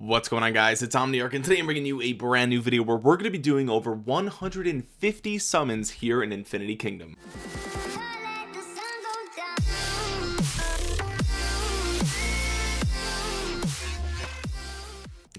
what's going on guys? It's omniarch and today i'm bringing you a brand new video where we're going to be doing over 150 summons here in infinity kingdom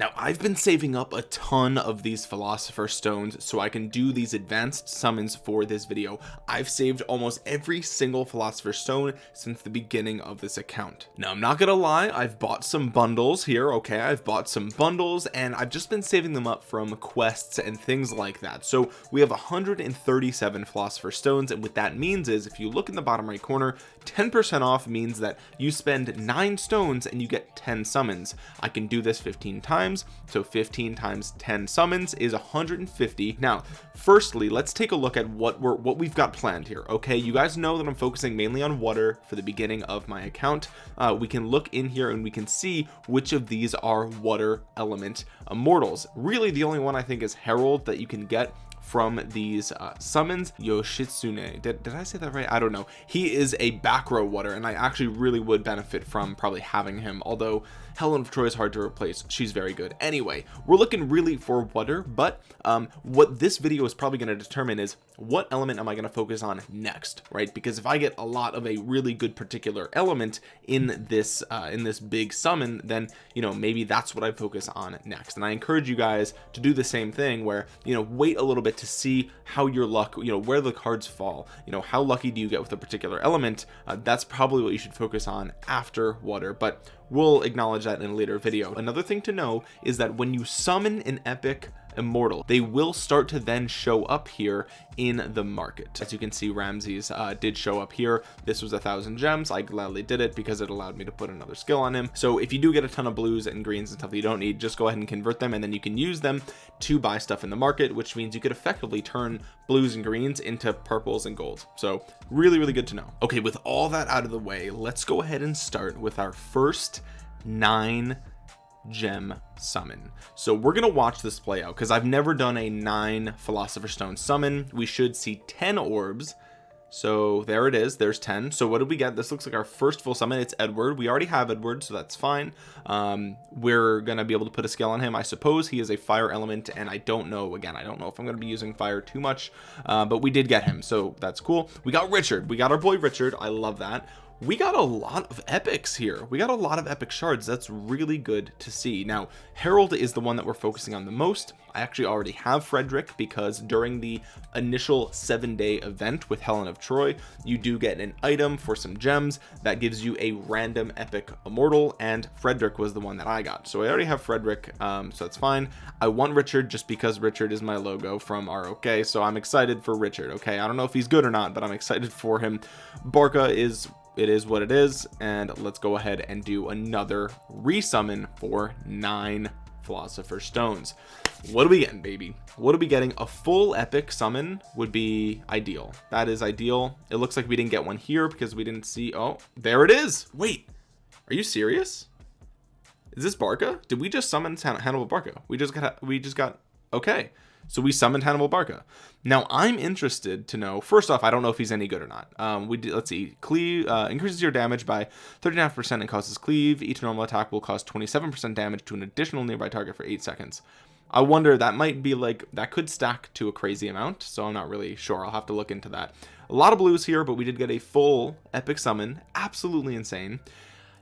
Now I've been saving up a ton of these philosopher stones so I can do these advanced summons for this video. I've saved almost every single philosopher stone since the beginning of this account. Now I'm not gonna lie I've bought some bundles here okay? I've bought some bundles and I've just been saving them up from quests and things like that. So we have 137 philosopher stones and what that means is if you look in the bottom right corner 10% off means that you spend nine stones and you get 10 summons. I can do this 15 times so 15 times 10 summons is 150 now firstly let's take a look at what we're what we've got planned here okay? You guys know that I'm focusing mainly on water for the beginning of my account. Uh, we can look in here and we can see which of these are water element immortals. Really the only one I think is Herald that you can get from these uh, summons Yoshitsune. Did, did I say that right? I don't know. He is a back row water and I actually really would benefit from probably having him although Helen of Troy is hard to replace. She's very good. Anyway we're looking really for water but um, what this video is probably going to determine is what element am I going to focus on next right? Because if I get a lot of a really good particular element in this uh, in this big summon then you know maybe that's what I focus on next. And I encourage you guys to do the same thing where you know wait a little bit to see how your luck you know where the cards fall. You know how lucky do you get with a particular element? Uh, that's probably what you should focus on after water but we'll acknowledge that in a later video. Another thing to know is that when you summon an epic immortal. They will start to then show up here in the market. As you can see Ramses uh, did show up here. This was a thousand gems. I gladly did it because it allowed me to put another skill on him. So if you do get a ton of blues and greens and stuff that you don't need just go ahead and convert them and then you can use them to buy stuff in the market which means you could effectively turn blues and greens into purples and golds. So really really good to know. Okay with all that out of the way let's go ahead and start with our first nine gem summon. So we're gonna watch this play out because I've never done a nine philosopher stone summon. We should see 10 orbs. So there it is there's 10 so what did we get? This looks like our first full summon. It's Edward. We already have Edward so that's fine. Um, we're gonna be able to put a scale on him. I suppose he is a fire element and I don't know again I don't know if I'm gonna be using fire too much uh, but we did get him so that's cool. We got Richard. We got our boy Richard. I love that we got a lot of epics here. We got a lot of epic shards. That's really good to see. Now Herald is the one that we're focusing on the most. I actually already have Frederick because during the initial seven day event with Helen of Troy you do get an item for some gems that gives you a random epic immortal and Frederick was the one that I got. So I already have Frederick um, so that's fine. I want Richard just because Richard is my logo from ROK so I'm excited for Richard okay? I don't know if he's good or not but I'm excited for him. Barca is it is what it is and let's go ahead and do another resummon for nine philosopher stones. What are we getting baby? What are we getting? A full epic summon would be ideal. That is ideal. It looks like we didn't get one here because we didn't see oh there it is. Wait are you serious? Is this Barca? Did we just summon Hannibal Barca? We just got we just got okay so we summoned Hannibal Barca. Now I'm interested to know first off I don't know if he's any good or not. Um we did let's see. Cleave uh, increases your damage by 39 percent and causes cleave each normal attack will cause 27 percent damage to an additional nearby target for eight seconds. I wonder that might be like that could stack to a crazy amount so I'm not really sure. I'll have to look into that. A lot of blues here but we did get a full epic summon. Absolutely insane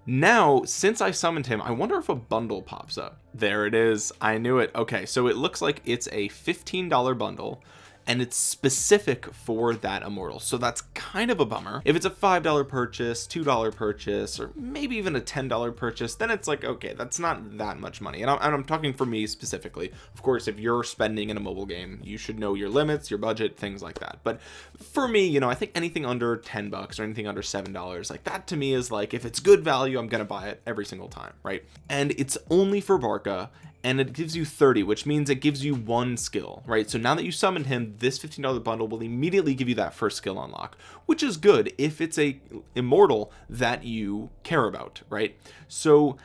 now since I summoned him I wonder if a bundle pops up. There it is. I knew it. Okay so it looks like it's a $15 bundle and it's specific for that immortal. So that's kind of a bummer. If it's a five dollar purchase two dollar purchase or maybe even a ten dollar purchase then it's like okay that's not that much money. And I'm, and I'm talking for me specifically. Of course if you're spending in a mobile game you should know your limits your budget things like that. But for me you know I think anything under 10 bucks or anything under seven dollars like that to me is like if it's good value I'm gonna buy it every single time right? And it's only for Barca and it gives you 30 which means it gives you one skill right? So now that you summoned him this $15 bundle will immediately give you that first skill unlock which is good if it's a immortal that you care about right? So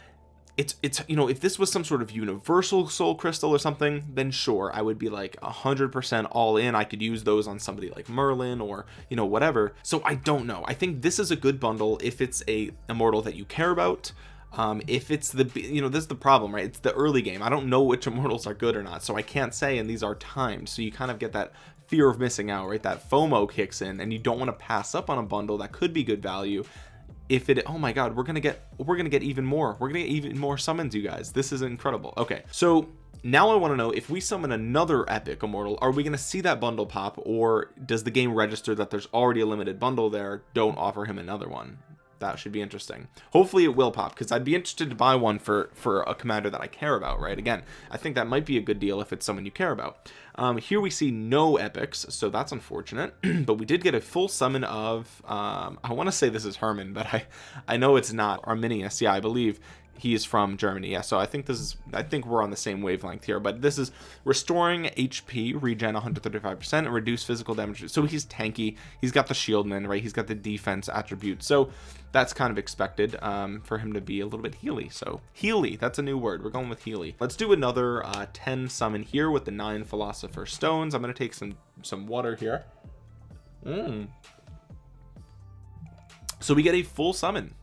it's it's you know if this was some sort of universal soul crystal or something then sure I would be like a hundred percent all in. I could use those on somebody like Merlin or you know whatever. So I don't know. I think this is a good bundle if it's a immortal that you care about um, if it's the you know this is the problem right? It's the early game. I don't know which immortals are good or not so I can't say and these are timed. So you kind of get that fear of missing out right? That FOMO kicks in and you don't want to pass up on a bundle that could be good value. If it oh my god we're gonna get we're gonna get even more. We're gonna get even more summons you guys. This is incredible. Okay so now I want to know if we summon another epic immortal are we going to see that bundle pop or does the game register that there's already a limited bundle there don't offer him another one that should be interesting. Hopefully it will pop because I'd be interested to buy one for for a commander that I care about right? Again I think that might be a good deal if it's someone you care about. Um, here we see no epics so that's unfortunate but we did get a full summon of um, I want to say this is Herman but I I know it's not Arminius. Yeah I believe he is from Germany. Yeah so I think this is I think we're on the same wavelength here but this is restoring HP regen 135% and reduce physical damage. So he's tanky. He's got the shieldman right? He's got the defense attribute so that's kind of expected um, for him to be a little bit healy. So healy that's a new word. We're going with healy. Let's do another uh, 10 summon here with the nine philosopher stones. I'm going to take some some water here. Mm. so we get a full summon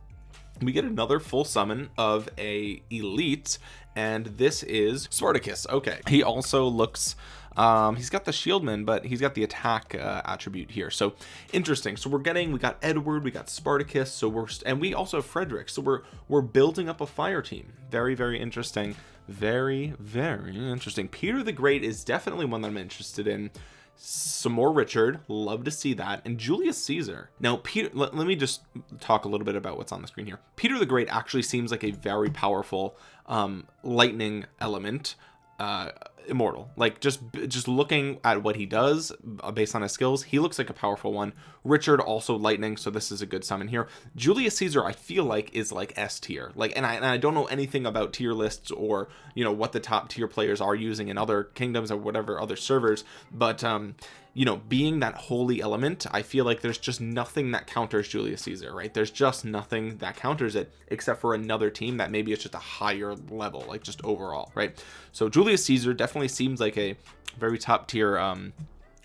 we get another full summon of a elite and this is Spartacus. Okay he also looks um he's got the shieldman but he's got the attack uh, attribute here. So interesting. So we're getting we got Edward we got Spartacus so we're and we also have Frederick. So we're we're building up a fire team. Very very interesting. Very very interesting. Peter the Great is definitely one that I'm interested in some more Richard. Love to see that. And Julius Caesar. Now Peter let, let, me just talk a little bit about what's on the screen here. Peter the Great actually seems like a very powerful um lightning element uh immortal. Like just just looking at what he does uh, based on his skills he looks like a powerful one. Richard also lightning so this is a good summon here. Julius caesar i feel like is like s tier. Like and I, and I don't know anything about tier lists or you know what the top tier players are using in other kingdoms or whatever other servers but um you know being that holy element I feel like there's just nothing that counters Julius Caesar right? There's just nothing that counters it except for another team that maybe it's just a higher level like just overall right? So Julius Caesar definitely seems like a very top tier um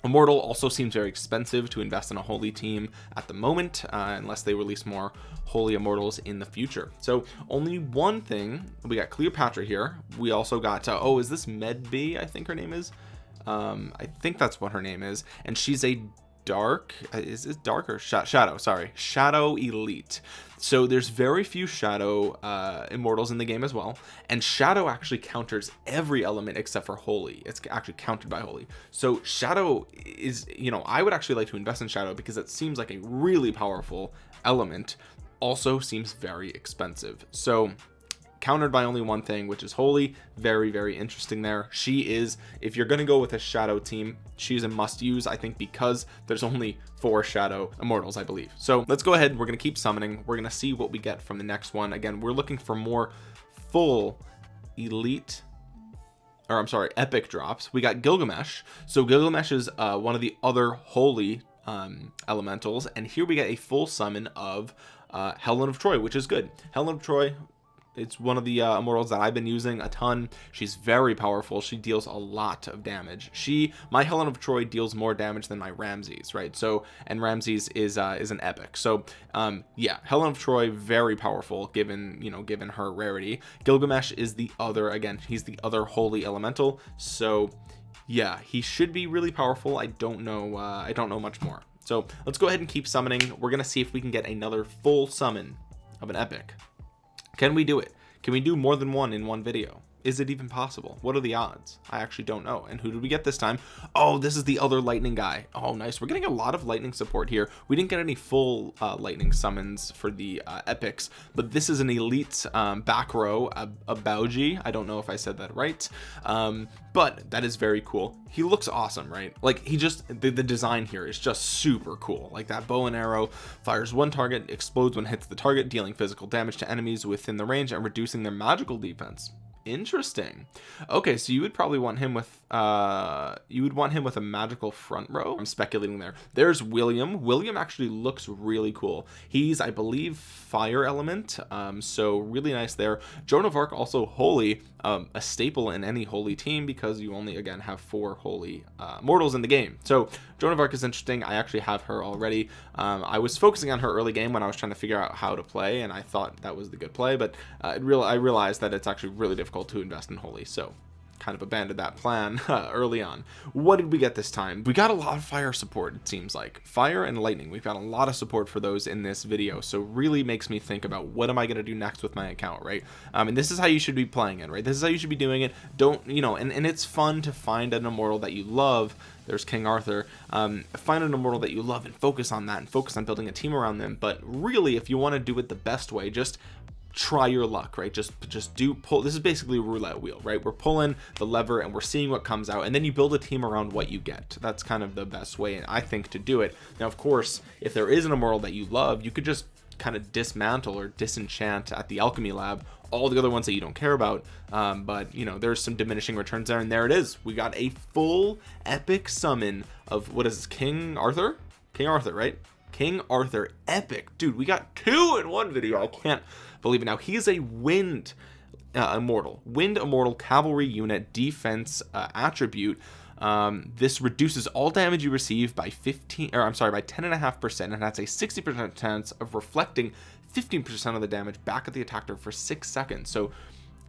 Immortal. Also seems very expensive to invest in a holy team at the moment uh, unless they release more holy immortals in the future. So only one thing we got Cleopatra here. We also got uh, oh is this Medb I think her name is um i think that's what her name is. And she's a dark uh, is it dark or sh shadow sorry. Shadow elite. So there's very few shadow uh immortals in the game as well. And shadow actually counters every element except for holy. It's actually countered by holy. So shadow is you know i would actually like to invest in shadow because it seems like a really powerful element. Also seems very expensive. So countered by only one thing which is holy very very interesting there. She is if you're going to go with a shadow team she's a must use I think because there's only four shadow immortals I believe. So let's go ahead. We're going to keep summoning. We're going to see what we get from the next one. Again we're looking for more full elite or I'm sorry epic drops. We got Gilgamesh. So Gilgamesh is uh, one of the other holy um, elementals. And here we get a full summon of uh, Helen of Troy which is good. Helen of Troy it's one of the uh, immortals that I've been using a ton. She's very powerful. She deals a lot of damage. She my Helen of Troy deals more damage than my Ramses right? So and Ramses is uh, is an epic. So um yeah Helen of Troy very powerful given you know given her rarity. Gilgamesh is the other again he's the other holy elemental. So yeah he should be really powerful. I don't know uh, I don't know much more. So let's go ahead and keep summoning. We're gonna see if we can get another full summon of an epic can we do it? Can we do more than one in one video? Is it even possible? What are the odds? I actually don't know. And who did we get this time? Oh this is the other lightning guy. Oh nice. We're getting a lot of lightning support here. We didn't get any full uh, lightning summons for the uh, epics but this is an elite um, back row a, a Bauji. I don't know if I said that right. Um, but that is very cool. He looks awesome right? Like he just the, the design here is just super cool. Like that bow and arrow fires one target explodes when hits the target dealing physical damage to enemies within the range and reducing their magical defense interesting. Okay so you would probably want him with uh you would want him with a magical front row. I'm speculating there. There's william. William actually looks really cool. He's i believe fire element um so really nice there. Joan of arc also holy um a staple in any holy team because you only again have four holy uh, mortals in the game. So joan of arc is interesting. I actually have her already. Um i was focusing on her early game when i was trying to figure out how to play and i thought that was the good play but uh, real i realized that it's actually really difficult to invest in holy so kind of abandoned that plan uh, early on. What did we get this time? We got a lot of fire support it seems like. Fire and lightning. We've got a lot of support for those in this video so really makes me think about what am I going to do next with my account right? Um, and this is how you should be playing it right? This is how you should be doing it. Don't you know and, and it's fun to find an immortal that you love there's King Arthur. Um, find an immortal that you love and focus on that and focus on building a team around them. But really if you want to do it the best way just try your luck right? Just just do pull this is basically a roulette wheel right? We're pulling the lever and we're seeing what comes out and then you build a team around what you get. That's kind of the best way I think to do it. Now of course if there is an immortal that you love you could just kind of dismantle or disenchant at the alchemy lab all the other ones that you don't care about um, but you know there's some diminishing returns there and there it is. We got a full epic summon of what is this, King Arthur? King Arthur right? King Arthur epic. Dude we got two in one video. I can't believe it. Now he is a wind uh, immortal. Wind immortal cavalry unit defense uh, attribute. Um, this reduces all damage you receive by 15 or I'm sorry by 10 and a half percent and has a 60 percent chance of reflecting 15 percent of the damage back at the attacker for six seconds. So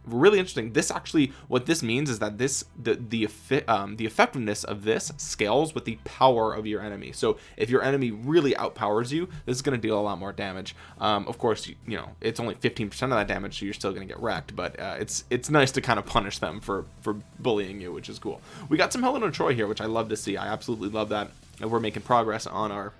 really interesting. This actually what this means is that this the the um, the effectiveness of this scales with the power of your enemy. So if your enemy really outpowers you this is going to deal a lot more damage. Um, of course you, you, know it's only 15 percent of that damage so you're still going to get wrecked but uh, it's it's nice to kind of punish them for for bullying you which is cool. We got some Helen of Troy here which I love to see. I absolutely love that and we're making progress on our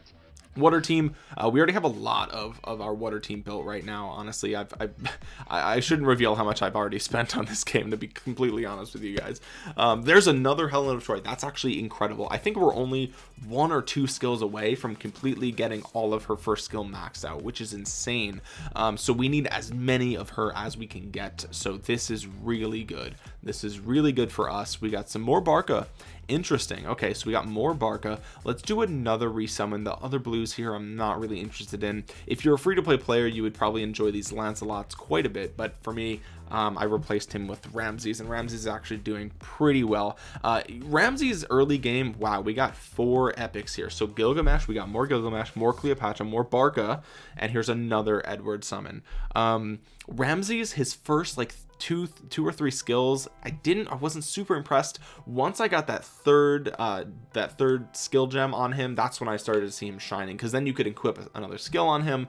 water team. Uh, we already have a lot of of our water team built right now. Honestly I've, I've I shouldn't reveal how much I've already spent on this game to be completely honest with you guys. Um, there's another Helen of Troy that's actually incredible. I think we're only one or two skills away from completely getting all of her first skill maxed out which is insane. Um, so we need as many of her as we can get. So this is really good. This is really good for us. We got some more Barca interesting. Okay so we got more barca. Let's do another resummon. The other blues here i'm not really interested in. If you're a free-to-play player you would probably enjoy these lancelots quite a bit but for me um, I replaced him with Ramses and Ramses is actually doing pretty well. Uh, Ramses early game wow we got four epics here. So Gilgamesh we got more Gilgamesh more Cleopatra more Barca and here's another Edward summon. Um, Ramses his first like two two or three skills. I didn't I wasn't super impressed. Once I got that third uh that third skill gem on him that's when I started to see him shining because then you could equip another skill on him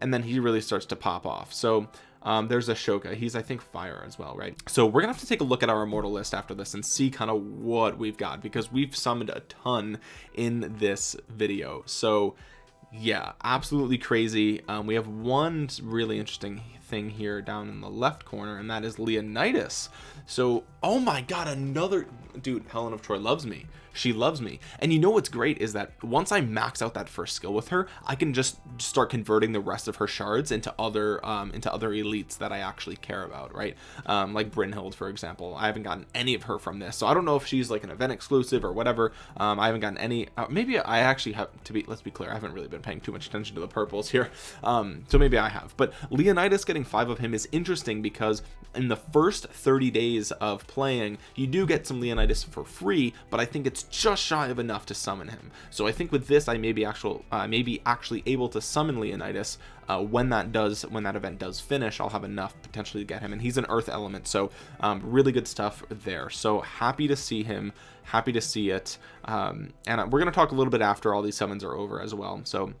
and then he really starts to pop off. So um, there's Ashoka. He's I think fire as well right? So we're gonna have to take a look at our immortal list after this and see kind of what we've got because we've summoned a ton in this video. So yeah absolutely crazy. Um, we have one really interesting thing here down in the left corner and that is Leonidas. So oh my god another dude Helen of Troy loves me. She loves me. And you know what's great is that once I max out that first skill with her I can just start converting the rest of her shards into other um, into other elites that I actually care about right? Um, like Brynhild for example. I haven't gotten any of her from this. So I don't know if she's like an event exclusive or whatever. Um, I haven't gotten any uh, maybe I actually have to be let's be clear I haven't really been paying too much attention to the purples here. Um, so maybe I have. But Leonidas getting five of him is interesting because in the first 30 days of playing you do get some Leonidas for free but I think it's just shy of enough to summon him. So I think with this I may be actual uh, maybe actually able to summon Leonidas uh, when that does when that event does finish I'll have enough potentially to get him and he's an earth element so um, really good stuff there. So happy to see him happy to see it um, and we're going to talk a little bit after all these summons are over as well so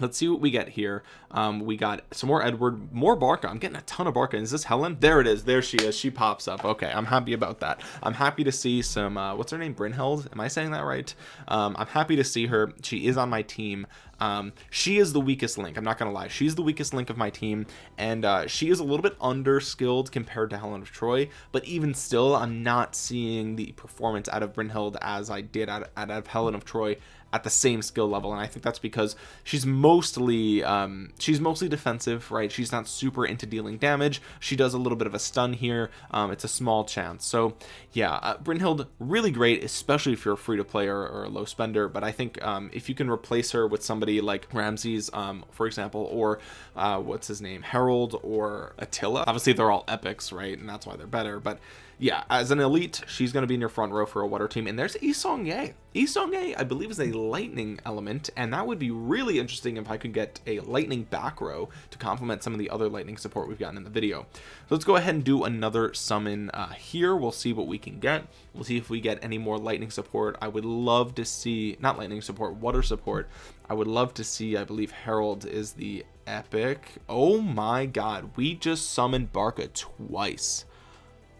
let's see what we get here. Um, we got some more Edward more Barca. I'm getting a ton of Barca. Is this Helen? There it is. There she is. She pops up. Okay I'm happy about that. I'm happy to see some uh, what's her name? Brynhild? Am I saying that right? Um, I'm happy to see her. She is on my team. Um, she is the weakest link. I'm not gonna lie. She's the weakest link of my team. And uh, she is a little bit under skilled compared to Helen of Troy. But even still I'm not seeing the performance out of Brynhild as I did out, out of Helen of Troy at the same skill level and I think that's because she's mostly um she's mostly defensive right? She's not super into dealing damage. She does a little bit of a stun here. Um it's a small chance. So yeah uh, Brynhild really great especially if you're a free to play or, or a low spender but I think um if you can replace her with somebody like Ramses um for example or uh what's his name? Harold or Attila. Obviously they're all epics right? And that's why they're better but yeah, as an elite, she's going to be in your front row for a water team. And there's Yi Seong-gye. Yi Seong-gye, I believe, is a lightning element, and that would be really interesting if I could get a lightning back row to complement some of the other lightning support we've gotten in the video. So let's go ahead and do another summon uh, here. We'll see what we can get. We'll see if we get any more lightning support. I would love to see, not lightning support, water support. I would love to see, I believe Harold is the epic. Oh my god, we just summoned Barca twice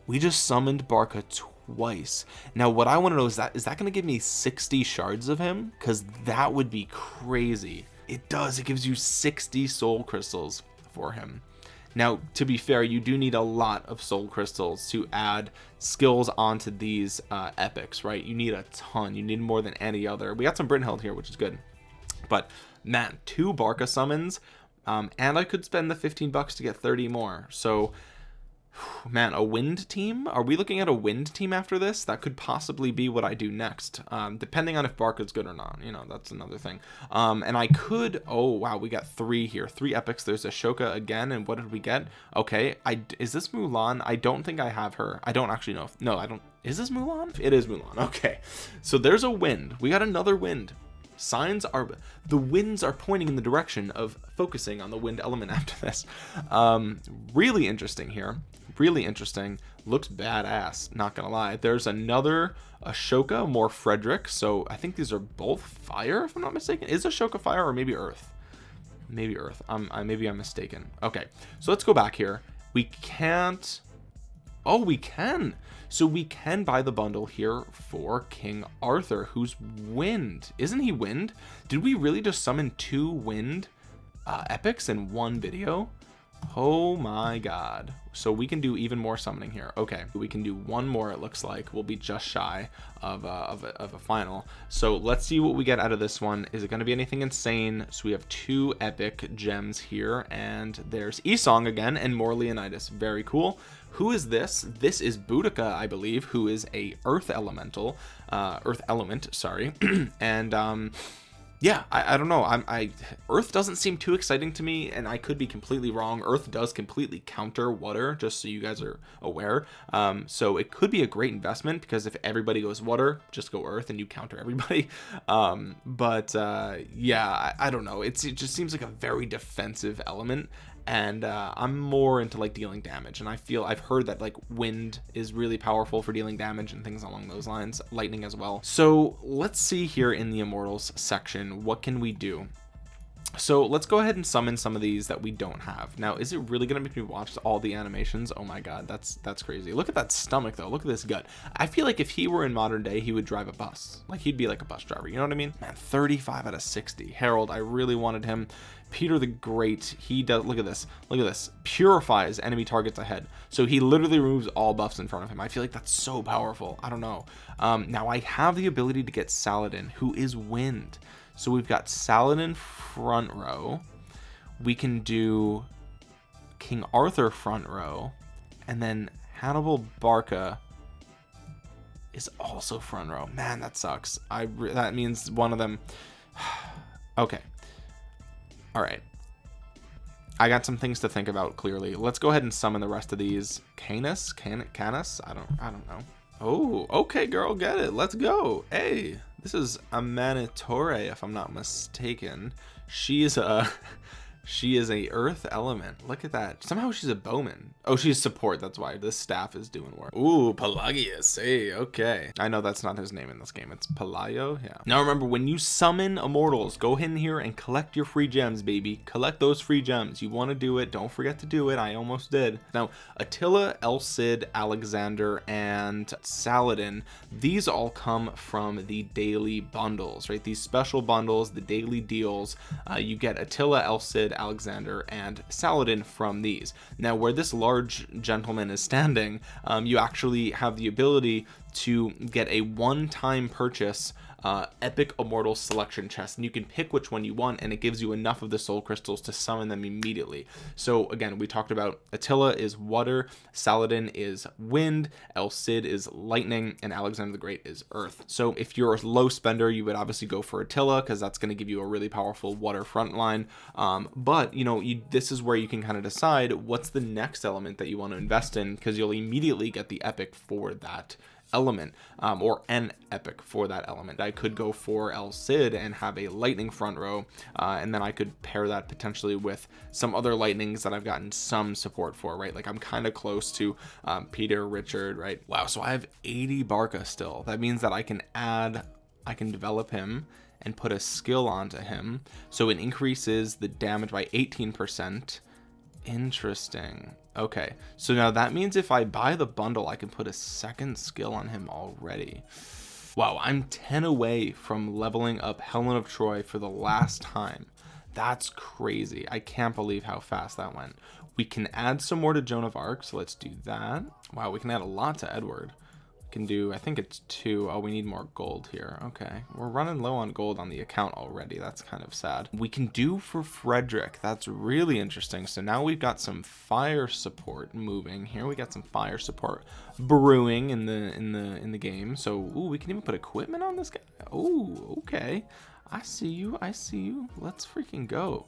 we just summoned Barca twice. Now, what I want to know is that is that going to give me 60 shards of him? Because that would be crazy. It does. It gives you 60 soul crystals for him. Now, to be fair, you do need a lot of soul crystals to add skills onto these uh, epics, right? You need a ton. You need more than any other. We got some Brynhild here, which is good. But man, two Barca summons, um, and I could spend the 15 bucks to get 30 more. So man a wind team? Are we looking at a wind team after this? That could possibly be what i do next um, depending on if barca's good or not you know that's another thing. Um, and i could oh wow we got three here three epics. There's ashoka again and what did we get? Okay i is this mulan? I don't think i have her. I don't actually know if, no i don't is this mulan? It is mulan okay. So there's a wind. We got another wind. Signs are the winds are pointing in the direction of focusing on the wind element after this. Um really interesting here really interesting looks badass not gonna lie. There's another ashoka more frederick so i think these are both fire if i'm not mistaken. Is ashoka fire or maybe earth? Maybe earth. Um I, maybe i'm mistaken. Okay so let's go back here. We can't oh we can. So we can buy the bundle here for king arthur who's wind. Isn't he wind? Did we really just summon two wind uh, epics in one video oh my god. So we can do even more summoning here. Okay we can do one more it looks like. We'll be just shy of, uh, of, a, of a final. So let's see what we get out of this one. Is it going to be anything insane? So we have two epic gems here and there's Esong again and more Leonidas. Very cool. Who is this? This is Boudica I believe who is a earth elemental uh earth element sorry. And um yeah I, I don't know. I'm I earth doesn't seem too exciting to me and I could be completely wrong. Earth does completely counter water just so you guys are aware. Um so it could be a great investment because if everybody goes water just go earth and you counter everybody. Um but uh yeah I, I don't know. It's it just seems like a very defensive element and uh, I'm more into like dealing damage and I feel I've heard that like wind is really powerful for dealing damage and things along those lines lightning as well. So let's see here in the immortals section what can we do so let's go ahead and summon some of these that we don't have. Now is it really gonna make me watch all the animations? Oh my god that's that's crazy. Look at that stomach though. Look at this gut. I feel like if he were in modern day he would drive a bus. Like he'd be like a bus driver. You know what I mean? Man 35 out of 60 Harold I really wanted him. Peter the Great he does look at this. Look at this. Purifies enemy targets ahead. So he literally removes all buffs in front of him. I feel like that's so powerful. I don't know. Um now I have the ability to get Saladin who is wind so we've got Saladin front row. We can do King Arthur front row. And then Hannibal Barca is also front row. Man that sucks. I that means one of them. Okay. All right. I got some things to think about clearly. Let's go ahead and summon the rest of these. Canis? Can Canis? I don't I don't know. Oh okay girl get it. Let's go. Hey this is Amanitore, if I'm not mistaken. She's a she is a earth element. Look at that. Somehow she's a bowman. Oh she's support. That's why this staff is doing work. Ooh, pelagius. Hey okay. I know that's not his name in this game. It's pelayo yeah. Now remember when you summon immortals go in here and collect your free gems baby. Collect those free gems. You want to do it. Don't forget to do it. I almost did. Now attila el cid alexander and saladin these all come from the daily bundles right? These special bundles the daily deals. Uh, you get attila el cid Alexander and Saladin from these. Now where this large gentleman is standing um, you actually have the ability to get a one-time purchase uh, epic immortal selection chest and you can pick which one you want and it gives you enough of the soul crystals to summon them immediately. So again we talked about Attila is water Saladin is wind El Cid is lightning and Alexander the Great is earth. So if you're a low spender you would obviously go for Attila because that's going to give you a really powerful water front line. Um, but you know you this is where you can kind of decide what's the next element that you want to invest in because you'll immediately get the epic for that element um, or an epic for that element. I could go for El Cid and have a lightning front row uh, and then I could pair that potentially with some other lightnings that I've gotten some support for right? Like I'm kind of close to um, Peter Richard right? Wow so I have 80 Barca still. That means that I can add I can develop him and put a skill onto him. So it increases the damage by 18 percent interesting. Okay so now that means if I buy the bundle I can put a second skill on him already. Wow I'm 10 away from leveling up Helen of Troy for the last time. That's crazy. I can't believe how fast that went. We can add some more to Joan of Arc so let's do that. Wow we can add a lot to Edward can do I think it's two. Oh, we need more gold here. Okay. We're running low on gold on the account already. That's kind of sad. We can do for Frederick. That's really interesting. So now we've got some fire support moving here. We got some fire support brewing in the in the in the game. So ooh, we can even put equipment on this guy. Oh okay. I see you. I see you. Let's freaking go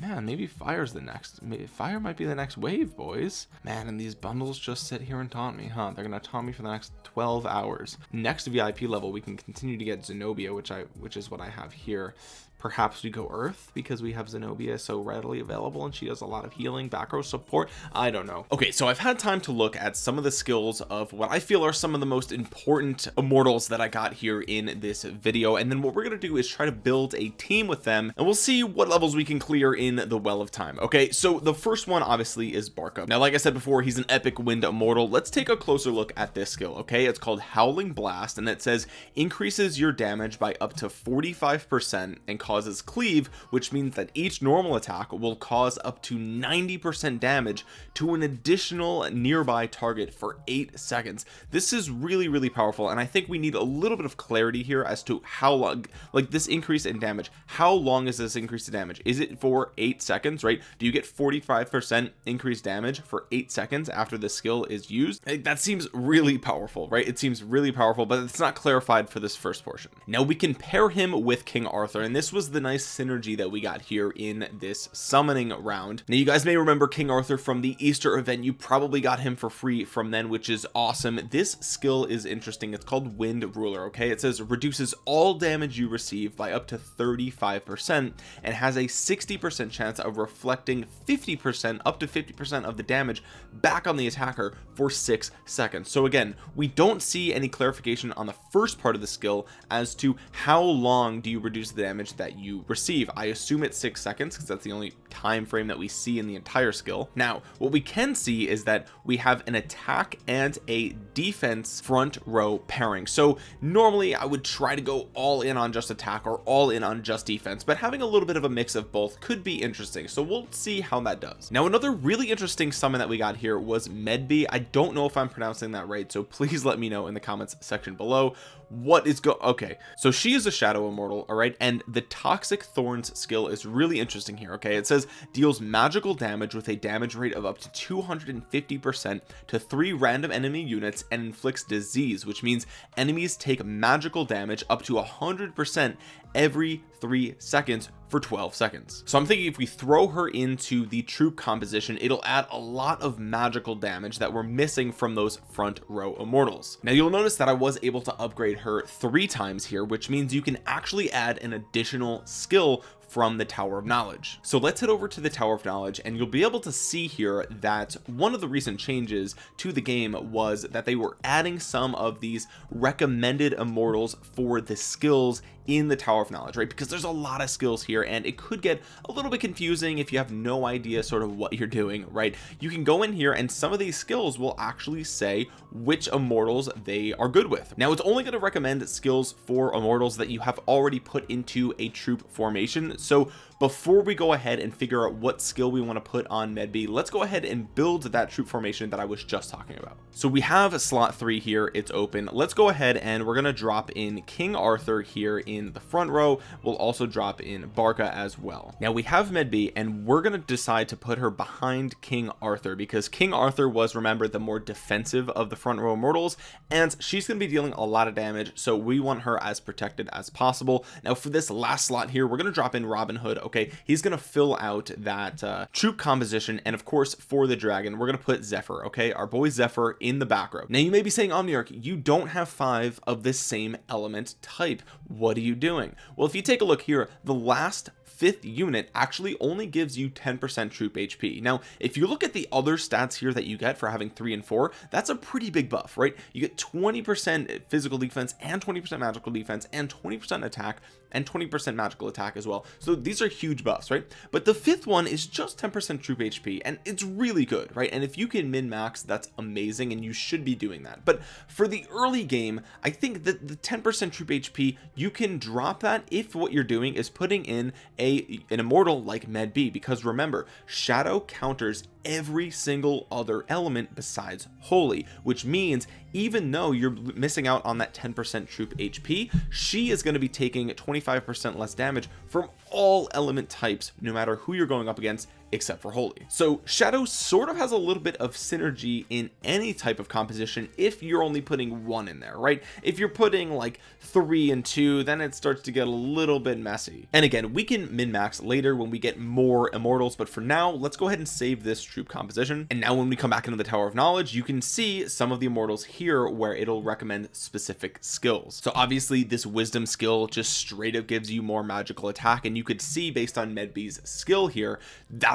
man maybe fire's the next fire might be the next wave boys. Man and these bundles just sit here and taunt me huh? They're gonna taunt me for the next 12 hours. Next vip level we can continue to get zenobia which i which is what i have here perhaps we go earth because we have zenobia so readily available and she does a lot of healing back row support. I don't know. Okay so i've had time to look at some of the skills of what i feel are some of the most important immortals that i got here in this video. And then what we're to do is try to build a team with them and we'll see what levels we can clear in the well of time. Okay so the first one obviously is barca. Now like i said before he's an epic wind immortal. Let's take a closer look at this skill okay? It's called howling blast and it says increases your damage by up to 45 percent and causes cleave which means that each normal attack will cause up to 90 percent damage to an additional nearby target for eight seconds. This is really really powerful and i think we need a little bit of clarity here as to how long like this increase in damage. How long is this increase in damage? Is it for eight seconds right? Do you get 45 percent increased damage for eight seconds after the skill is used? That seems really powerful right? It seems really powerful but it's not clarified for this first portion. Now we can pair him with king arthur and this was the nice synergy that we got here in this summoning round. Now you guys may remember king arthur from the easter event. You probably got him for free from then which is awesome. This skill is interesting. It's called wind ruler okay? It says reduces all damage you receive by up to 35 percent and has a 60 percent chance of reflecting 50 percent up to 50 percent of the damage back on the attacker for six seconds. So again we don't see any clarification on the first part of the skill as to how long do you reduce the damage that you receive. I assume it's six seconds because that's the only time frame that we see in the entire skill. Now what we can see is that we have an attack and a defense front row pairing. So normally I would try to go all in on just attack or all in on just defense but having a little bit of a mix of both could be interesting. So we'll see how that does. Now another really interesting summon that we got here was Medb I don't know if I'm pronouncing that right so please let me know in the comments section below what is go okay. So she is a shadow immortal all right? And the toxic thorns skill is really interesting here okay? It says deals magical damage with a damage rate of up to 250 percent to three random enemy units and inflicts disease which means enemies take magical damage up to hundred percent every three seconds for 12 seconds. So I'm thinking if we throw her into the troop composition it'll add a lot of magical damage that we're missing from those front row immortals. Now you'll notice that I was able to upgrade her three times here which means you can actually add an additional skill from the tower of knowledge. So let's head over to the tower of knowledge and you'll be able to see here that one of the recent changes to the game was that they were adding some of these recommended immortals for the skills in the tower of knowledge right? Because there's a lot of skills here and it could get a little bit confusing if you have no idea sort of what you're doing right? You can go in here and some of these skills will actually say which immortals they are good with. Now it's only going to recommend skills for immortals that you have already put into a troop formation. So before we go ahead and figure out what skill we want to put on Medb let's go ahead and build that troop formation that I was just talking about. So we have slot three here it's open. Let's go ahead and we're gonna drop in King Arthur here in the front row. We'll also drop in Barca as well. Now we have Medb and we're gonna decide to put her behind King Arthur because King Arthur was remember the more defensive of the front row immortals and she's going to be dealing a lot of damage so we want her as protected as possible. Now for this last slot here we're going to drop in Robin Hood okay he's to fill out that uh, troop composition and of course for the dragon we're to put Zephyr okay? Our boy Zephyr in the back row. Now you may be saying Omniarch you don't have five of this same element type. What are you doing? Well if you take a look here the last fifth unit actually only gives you 10% troop HP now if you look at the other stats here that you get for having three and four that's a pretty big buff right? You get 20% physical defense and 20% magical defense and 20% attack and 20% magical attack as well. So these are huge buffs right? But the fifth one is just 10% troop HP and it's really good right? And if you can min max that's amazing and you should be doing that. But for the early game I think that the 10% troop HP you can drop that if what you're doing is putting in a an immortal like Medb because remember shadow counters every single other element besides holy which means even though you're missing out on that 10% troop HP she is going to be taking 25% less damage from all element types no matter who you're going up against except for holy. So shadow sort of has a little bit of synergy in any type of composition if you're only putting one in there right? If you're putting like three and two then it starts to get a little bit messy. And again we can min max later when we get more immortals but for now let's go ahead and save this troop composition. And now when we come back into the tower of knowledge you can see some of the immortals here where it'll recommend specific skills. So obviously this wisdom skill just straight up gives you more magical attack and you could see based on Medb's skill here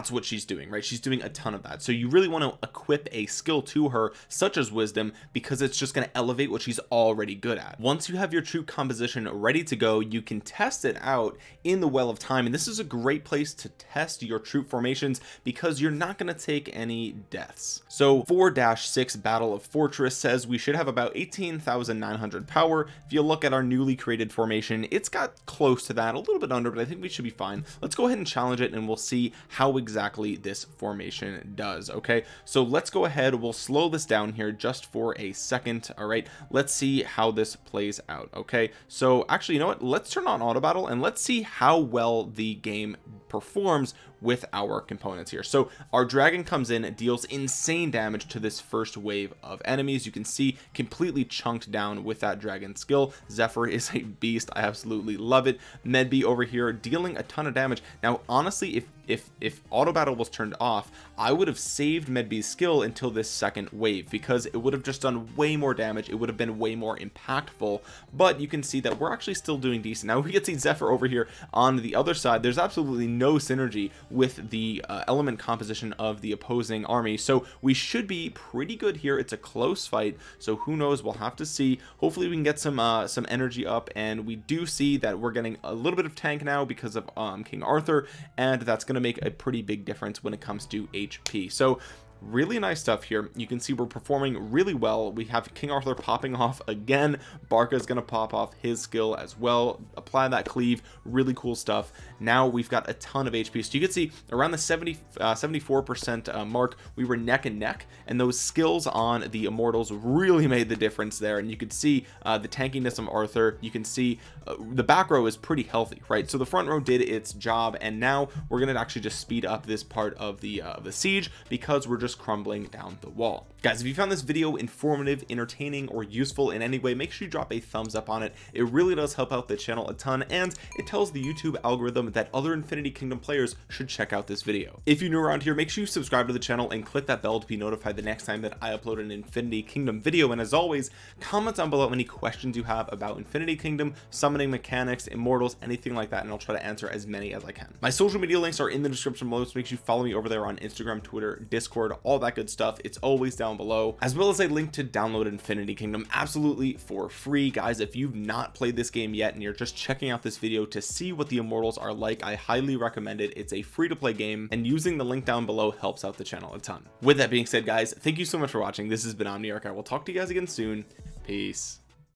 that's what she's doing right? She's doing a ton of that. So you really want to equip a skill to her such as wisdom because it's just going to elevate what she's already good at. Once you have your troop composition ready to go you can test it out in the well of time. And this is a great place to test your troop formations because you're not going to take any deaths. So 4-6 battle of fortress says we should have about 18,900 power. If you look at our newly created formation it's got close to that a little bit under but I think we should be fine. Let's go ahead and challenge it and we'll see how exactly this formation does okay? So let's go ahead we'll slow this down here just for a second all right? Let's see how this plays out okay? So actually you know what? Let's turn on auto battle and let's see how well the game performs with our components here. So our dragon comes in deals insane damage to this first wave of enemies. You can see completely chunked down with that dragon skill. Zephyr is a beast. I absolutely love it. Medb over here dealing a ton of damage. Now honestly if if if auto battle was turned off I would have saved Medb's skill until this second wave because it would have just done way more damage it would have been way more impactful but you can see that we're actually still doing decent. Now we can see Zephyr over here on the other side. There's absolutely no synergy with the uh, element composition of the opposing army so we should be pretty good here. It's a close fight so who knows? We'll have to see. Hopefully we can get some uh some energy up and we do see that we're getting a little bit of tank now because of um king arthur and that's going to make a pretty big difference when it comes to hp so really nice stuff here. You can see we're performing really well. We have king arthur popping off again. Barca is going to pop off his skill as well. Apply that cleave. Really cool stuff. Now we've got a ton of hp so you can see around the 70 uh, 74 percent uh, mark we were neck and neck and those skills on the immortals really made the difference there. And you could see uh, the tankiness of arthur. You can see uh, the back row is pretty healthy right? So the front row did its job and now we're going to actually just speed up this part of the uh, the siege because we're just crumbling down the wall guys if you found this video informative entertaining or useful in any way make sure you drop a thumbs up on it. It really does help out the channel a ton and it tells the YouTube algorithm that other Infinity Kingdom players should check out this video. If you're new around here make sure you subscribe to the channel and click that bell to be notified the next time that I upload an Infinity Kingdom video. And as always comment down below any questions you have about Infinity Kingdom summoning mechanics immortals anything like that and I'll try to answer as many as I can. My social media links are in the description below so make sure you follow me over there on Instagram Twitter Discord all that good stuff. It's always down below as well as a link to download Infinity Kingdom absolutely for free. Guys if you've not played this game yet and you're just checking out this video to see what the immortals are like I highly recommend it. It's a free to play game and using the link down below helps out the channel a ton. With that being said guys thank you so much for watching. This has been Omniarch. I will talk to you guys again soon. Peace